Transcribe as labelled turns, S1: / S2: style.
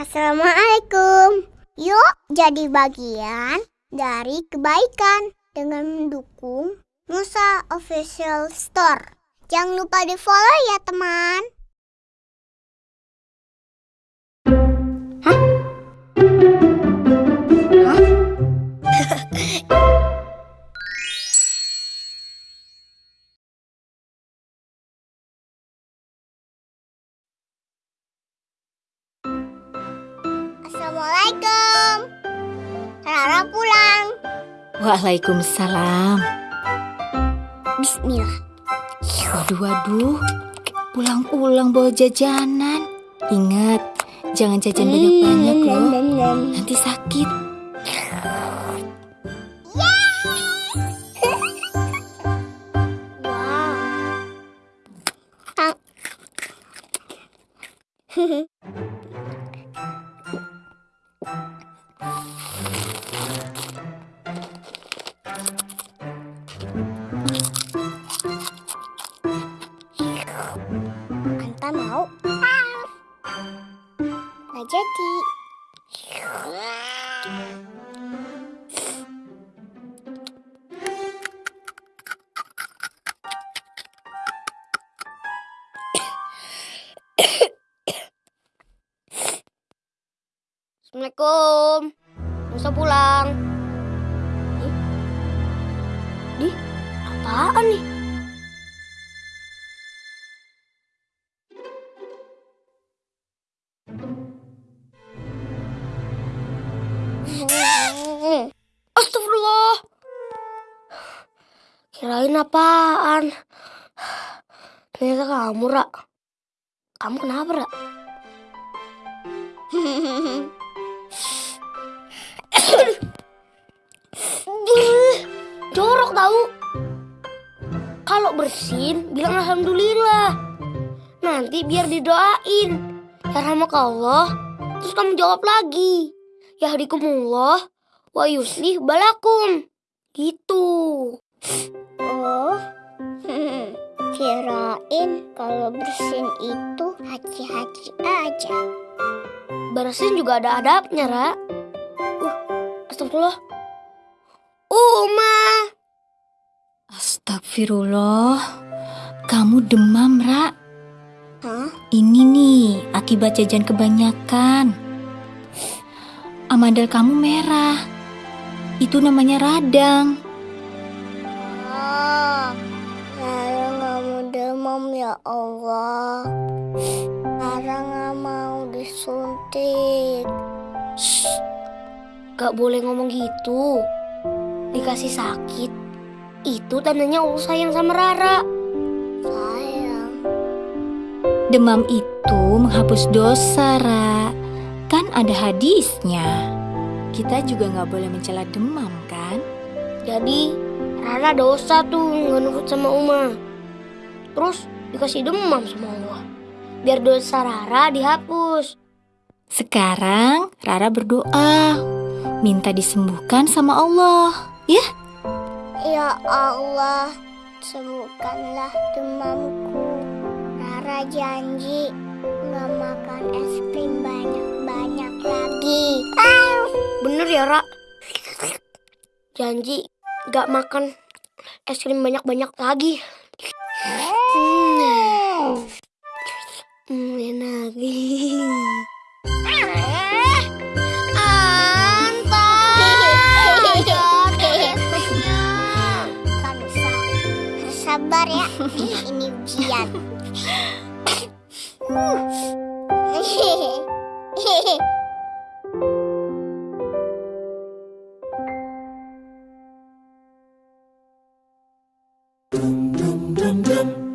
S1: Assalamualaikum. Yuk jadi bagian dari kebaikan dengan mendukung Musa Official Store. Jangan lupa di follow ya teman. Assalamualaikum. Rara pulang.
S2: Waalaikumsalam.
S1: Bismillah.
S2: Waduh, waduh. Pulang-pulang bawa jajanan. Ingat, jangan jajan banyak-banyak loh. Nanti sakit.
S1: Wow. Anta mau? Nggak jadi.
S3: Assalamualaikum. Musa pulang. Ih, apaan nih? Kirain apaan? Ternyata kamu, Ra. Kamu kenapa, Ra? Jorok tahu. Kalau bersin, bilang alhamdulillah. Nanti biar didoain. Ya Allah. Terus kamu jawab lagi. Ya hadikumullah wa yuslih balakum.
S1: Kirain kalau bersin itu haji-haji aja.
S3: Bersin juga ada adabnya, Ra. Uh, astagfirullah. Uma.
S2: Astagfirullah. Kamu demam, Ra.
S1: Hah?
S2: Ini nih, akibat jajan kebanyakan. Amandel kamu merah. Itu namanya radang.
S1: Ya Allah. Lara nggak mau disuntik.
S3: Gak boleh ngomong gitu. Dikasih sakit. Itu tandanya Allah sayang sama Rara.
S1: Sayang.
S2: Demam itu menghapus dosa, Ra. Kan ada hadisnya. Kita juga nggak boleh mencela demam, kan?
S3: Jadi Rara dosa tuh nggak nurut sama Uma. Terus dikasih demam sama Allah. Biar dosa Rara dihapus.
S2: Sekarang Rara berdoa, minta disembuhkan sama Allah. Ya,
S1: Ya Allah, sembuhkanlah demamku. Rara janji nggak makan es krim banyak-banyak lagi.
S3: Bener ya, Ra? Janji gak makan es krim banyak-banyak lagi.
S1: Sabar ya. Ini ujian. dum dum.